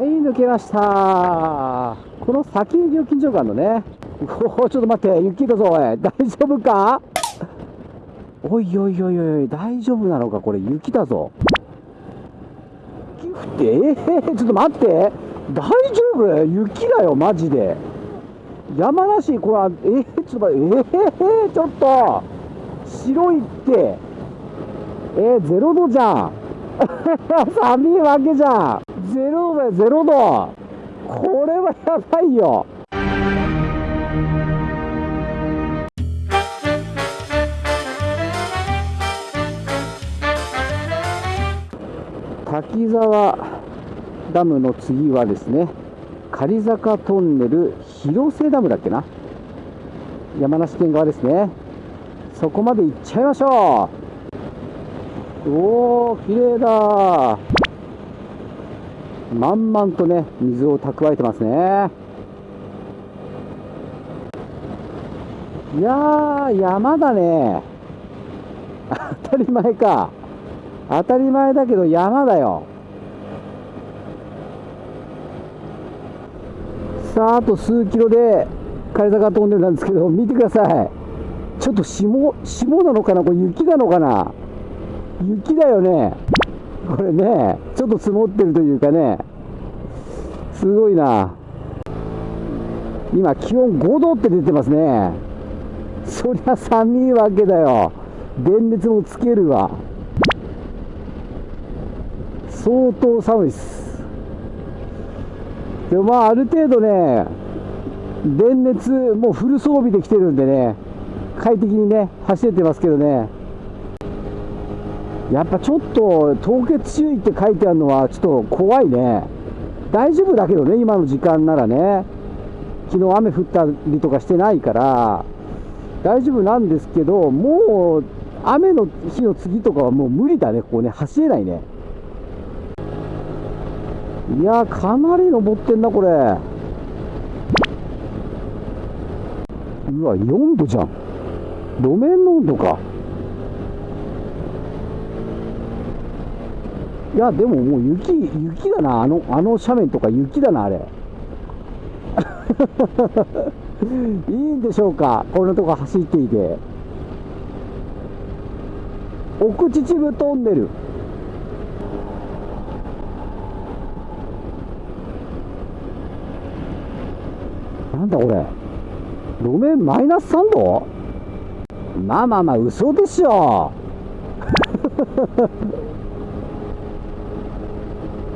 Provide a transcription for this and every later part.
はい抜けました。この先に料金所があるのね。おおちょっと待って雪だぞおい。大丈夫か？おいおいおいおい大丈夫なのかこれ雪だぞ。雪降って？えー、ちょっと待って。大丈夫？雪だよマジで。山梨これはえー、ちょっと待って。えー、ちょっと。白いって。えー、ゼロ度じゃん。寒いわけじゃん。ゼロだよゼロ度これはやばいよ。滝沢ダムの次はですね狩坂トンネル広瀬ダムだっけな？山梨県側ですね。そこまで行っちゃいましょう。おー綺麗だ満々とね水を蓄えてますね。いやー山だね。当たり前か。当たり前だけど山だよ。さああと数キロで枯れ坂トンネルなんですけど見てください。ちょっと霜霜なのかな？これ雪なのかな？雪だよね。これね。ちょっと積もってるというかね。すごいな。今気温5度って出てますね。そりゃ寒いわけだよ。電熱もつけるわ。相当寒いっす。でもまあある程度ね電熱もうフル装備できてるんでね快適にね走れてますけどね。やっぱちょっと凍結注意って書いてあるのはちょっと怖いね。大丈夫だけどね今の時間ならね。昨日雨降ったりとかしてないから。大丈夫なんですけどもう雨の日の次とかはもう無理だねここね。走れないね。いやかなり登ってんなこれ。うわ4度じゃん。路面の温度か。いやでももう雪雪だな。あのあの斜面とか雪だなあれ。いいんでしょうか。こんなとこ走っていて。奥秩父トンネルなんだこれ。路面マイナス3度？まあまあまあ嘘でしょ。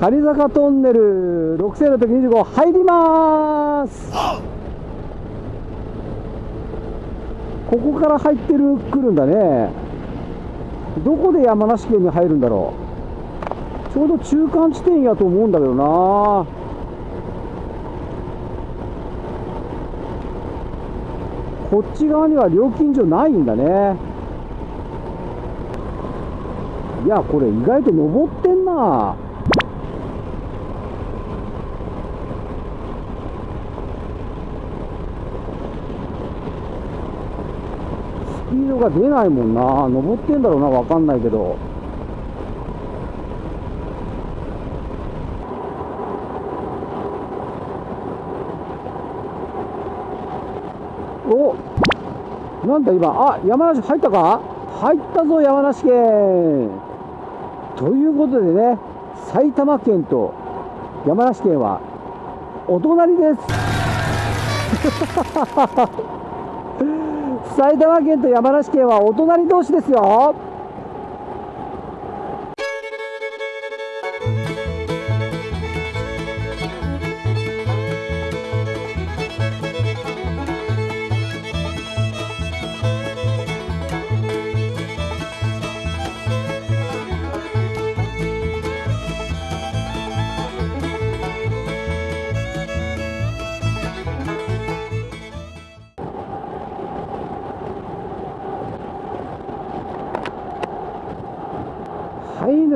狩坂トンネル6625入ります。ここから入ってる来るんだね。どこで山梨県に入るんだろう。ちょうど中間地点やと思うんだけどな。こっち側には料金所ないんだね。いやこれ意外と登ってんな。ピードが出ないもんな。登ってんだろうな分かんないけど。おなんだ今。あ山梨入ったか？入ったぞ山梨県。ということでね埼玉県と山梨県はお隣です。埼玉県と山梨県はお隣同士ですよ。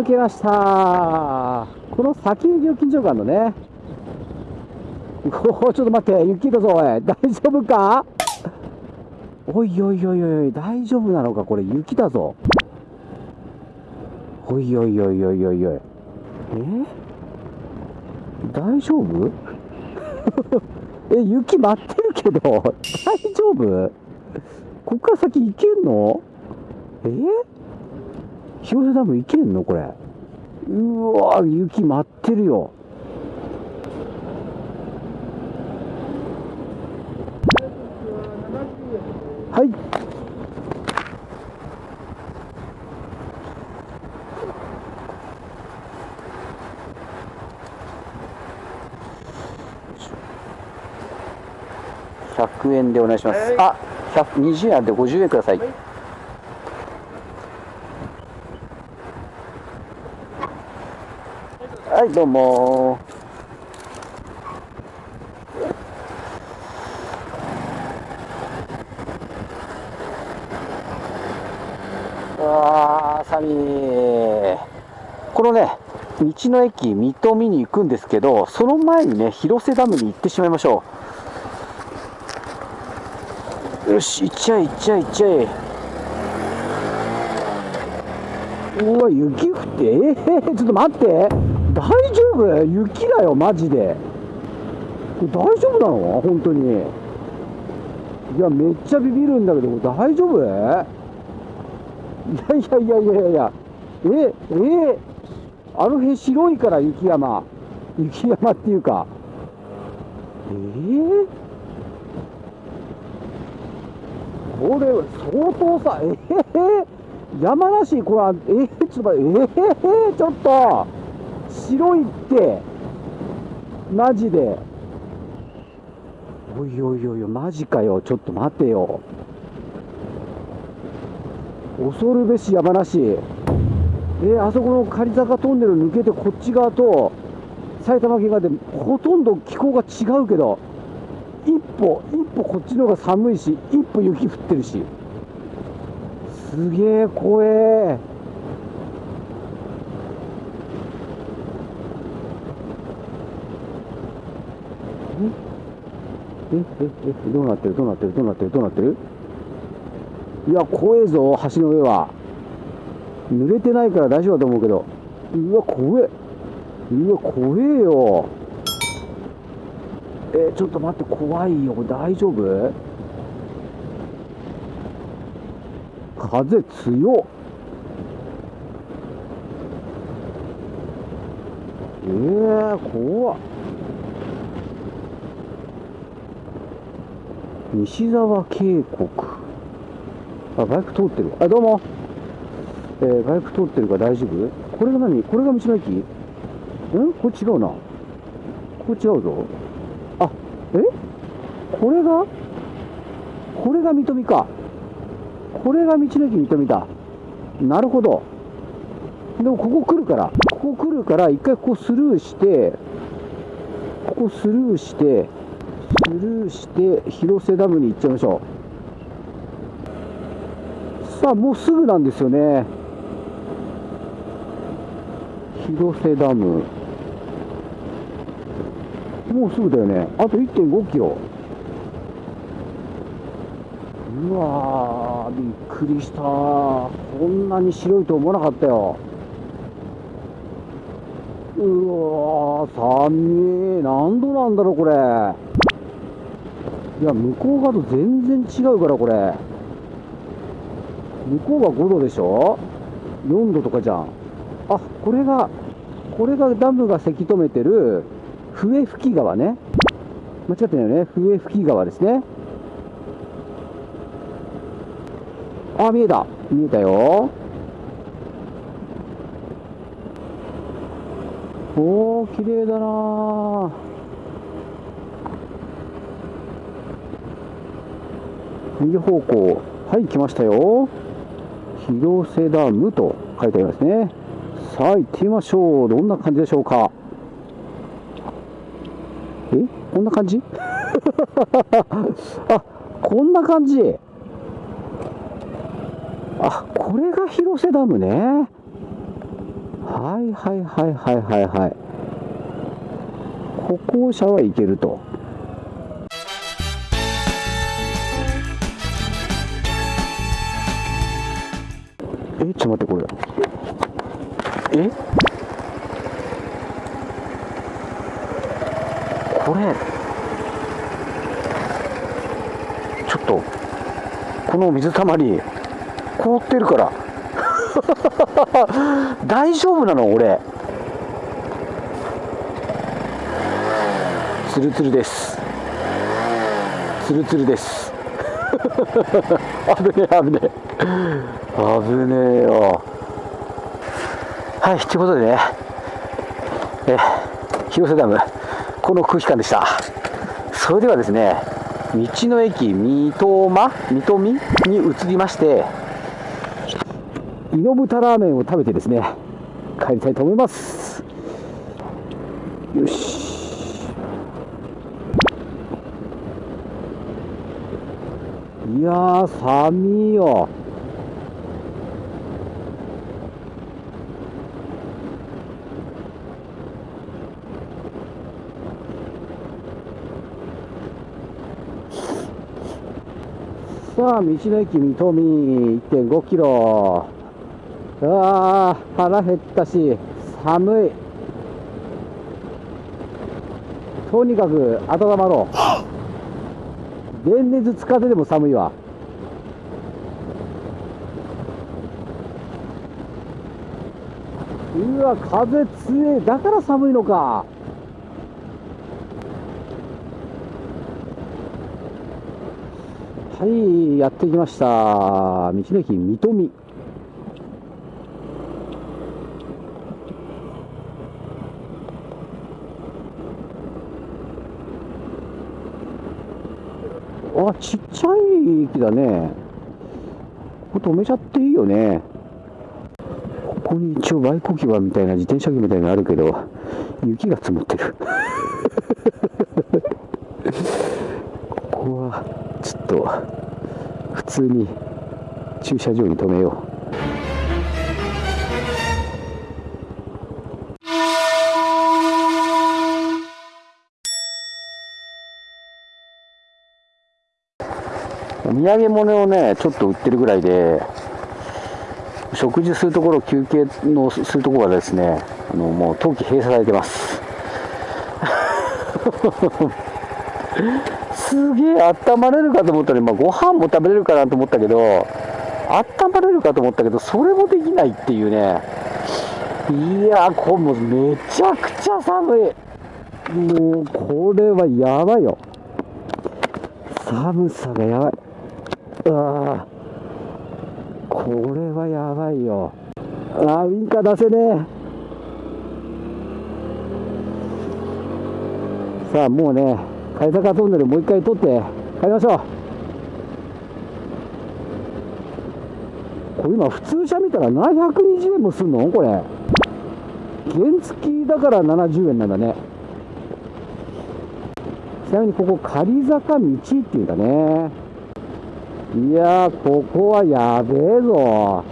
抜けました。この先に料金所があるのね。おおちょっと待って。雪だぞおい。大丈夫か？おいおいおいおい大丈夫なのかこれ。雪だぞ。おいおいおいおいおいおい。え？大丈夫？え雪舞ってるけど。大丈夫？こっから先行けんの？え？広瀬ダム行けんの？これ。うわ雪舞ってるよ。はい。100円でお願いします。はい。あ、120円あって50円ください。はい、どうも。うわー、寒い。このね、道の駅水戸見に行くんですけど、その前にね、広瀬ダムに行ってしまいましょう。よし、行っちゃえ、行っちゃえ、行っちゃえ。うわ、雪降って、えー、ちょっと待って、大丈夫？雪だよ、マジで。大丈夫なの？本当に。いや、めっちゃビビるんだけど、大丈夫？いやいやいやいやいや。いや、え、え？あの辺白いから雪山。雪山っていうか。え？えーこれ相当さ、え？え？ー、山梨、これ、え？ー、ちょっと待って、え？ー、ちょっと、白いって、マジで。おいおいおいおい、マジかよ、ちょっと待てよ。恐るべし山梨。えー、あそこの狩坂トンネル抜けてこっち側と埼玉県側でほとんど気候が違うけど一歩一歩こっちの方が寒いし一歩雪降ってるしすげえ怖ええええどうなってる？どうなってる？どうなってる？どうなってる？いや怖えぞ橋の上は。濡れてないから大丈夫だと思うけど。うわ怖え。うわ怖えよ。えーちょっと待って怖いよ。大丈夫？風強っ。えー、怖っ。西沢渓谷。あバイク通ってるあどうも。えーバイク通ってるから大丈夫？これが何？これが道の駅？ん？これ違うな。これ違うぞ。あえ？これが？これが水戸か。これが道の駅水戸だ。なるほど。でもここ来るから。ここ来るから一回ここスルーして。ここスルーして。スルして広瀬ダムに行っちゃいましょう。さあもうすぐなんですよね。広瀬ダム。もうすぐだよね。あと1 5キロ。うわーびっくりした。こんなに白いと思わなかったよ。うわー寒い。何度なんだろうこれ。いや向こう側と全然違うからこれ。向こうが5度でしょ？4度とかじゃん。あこれがこれがダムがせき止めてる笛吹川ね。間違ってないよね。笛吹川ですね。あ見えた。見えたよ。おー綺麗だな右方向。はい来ましたよ。広瀬ダムと書いてありますね。さあ行ってみましょう。どんな感じでしょうか。え？こんな感じ？あこんな感じ。あこれが広瀬ダムね。はいはいはいはいはいはい。歩行者は行けると。えちょっと待ってこれ。え？これ。ちょっと。この水たまり凍ってるから。大丈夫なの俺。ツルツルです。ツルツルです。危ねえ危ねえ。危ねえよ。はいということでね。え広瀬ダムこの空気感でした。それではですね道の駅三笘三笘に移りましてイノブタラーメンを食べてですね帰りたいと思います。よし。いやー寒いよ。さあ道の駅三富1.5キロ。ああ腹減ったし寒い。とにかく温まろう。電熱使ってでも寒いわ。うわ風強いだから寒いのか。はいやってきました。道の駅三富。あちっちゃい駅だね。ここ止めちゃっていいよね。ここに一応バイク置き場みたいな自転車機みたいなのあるけど雪が積もってる。ここはちょっと普通に駐車場に止めよう。土産物をねちょっと売ってるぐらいで食事するところ休憩のするところはですねあのもう冬季閉鎖されてます。すげえ温まれるかと思ったら、まあ、ご飯も食べれるかなと思ったけど温まれるかと思ったけどそれもできないっていうね。いやこれもうめちゃくちゃ寒い。もうこれはやばいよ。寒さがやばい。うわこれはやばいよ。あウインカー出せねえ。さあもうね貝坂トンネルもう一回取って帰りましょう。これ今普通車見たら720円もすんの？これ。原付きだから70円なんだね。ちなみにここ仮坂道っていうんだね。いやーここはやべえぞ。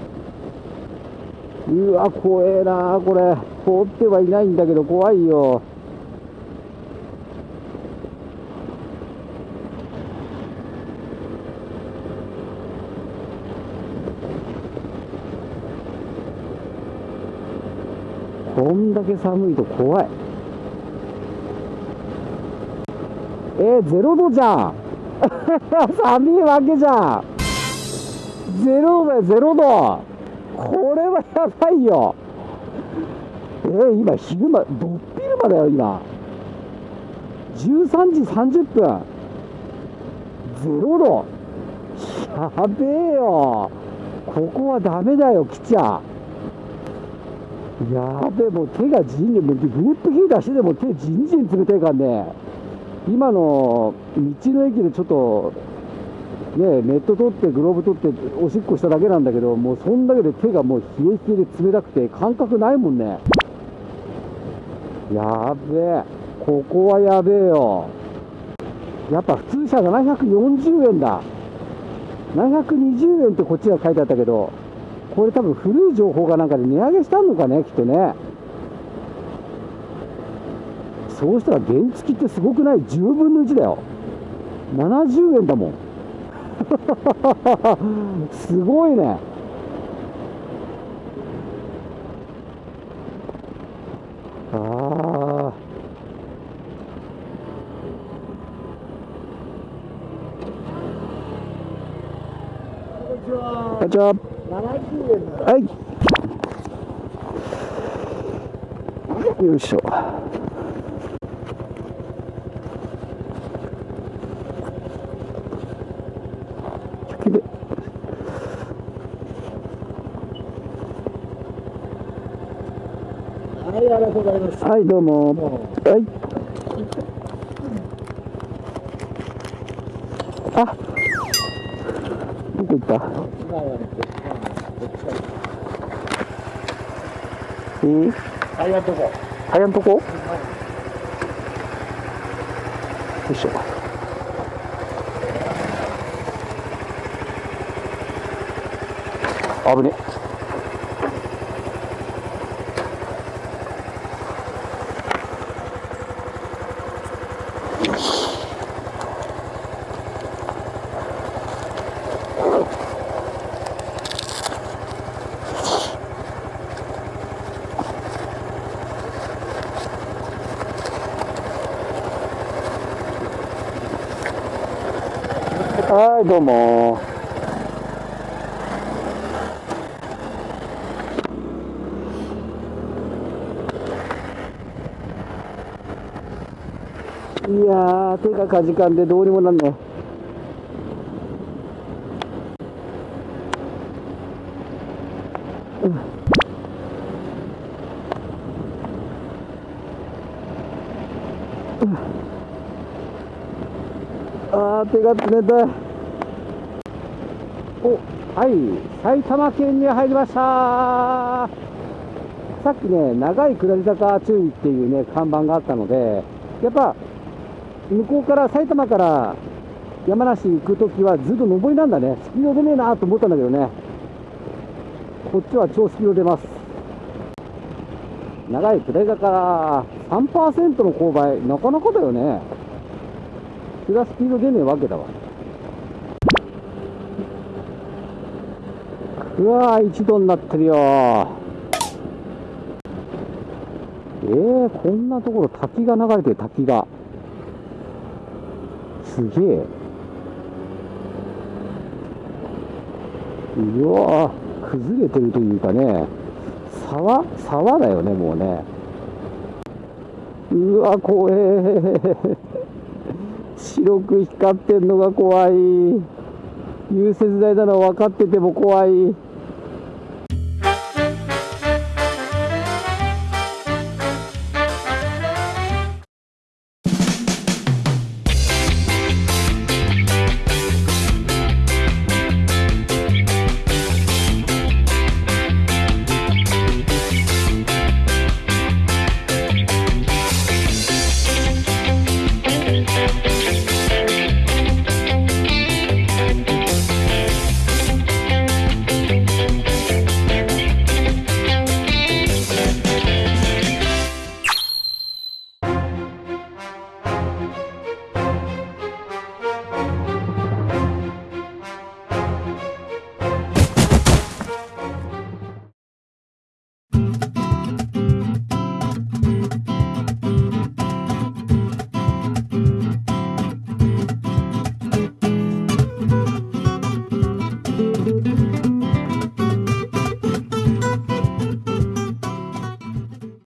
うわ怖えなこれ。通ってはいないんだけど怖いよ。こんだけ寒いと怖い。えー、ゼロ度じゃん。寒いわけじゃん。ゼロ度だよゼロ度。これはやばいよ。えー、今昼間どっ昼間だよ今。13時30分。ゼロ度。やべえよ。ここはダメだよ来ちゃやべえもう手がじんじんもうグリップヒーターしてでも手じんじん冷たいからね。今の道の駅でちょっとねネット取ってグローブ取っておしっこしただけなんだけどもうそんだけで手がもう冷え冷えで冷たくて感覚ないもんね。やべえ。ここはやべえよ。やっぱ普通車が740円だ。720円ってこっちが書いてあったけど。これ多分古い情報がなんかで値上げしたのかね、きっとね。そうしたら原付ってすごくない ?10 分の1だよ。70円だもん。すごいね。ああ。こんにちは。はい。よいしょ。100ではいありがとうございます。はいどうもも。はい。あどこ行った？えー、ありがとうございますタイヤのとこよいしょ。危ねはいどうもいやー手がかじかんでどうにもなんねうん。あー手が冷たい。おはい埼玉県に入りました。さっきね長い下り坂注意っていうね看板があったのでやっぱ向こうから埼玉から山梨行くときはずっと上りなんだね。スピード出ねえなと思ったんだけどね。こっちは超スピード出ます。長い下り坂3%の勾配なかなかだよね。それはスピード出ねえわけだわ。うわー一度になってるよ。えー、こんなところ滝が流れてる滝が。すげえ。うわー崩れてるというかね。沢沢だよねもうね。うわ怖え。白く光ってんのが怖い。融雪剤なの分かってても怖い。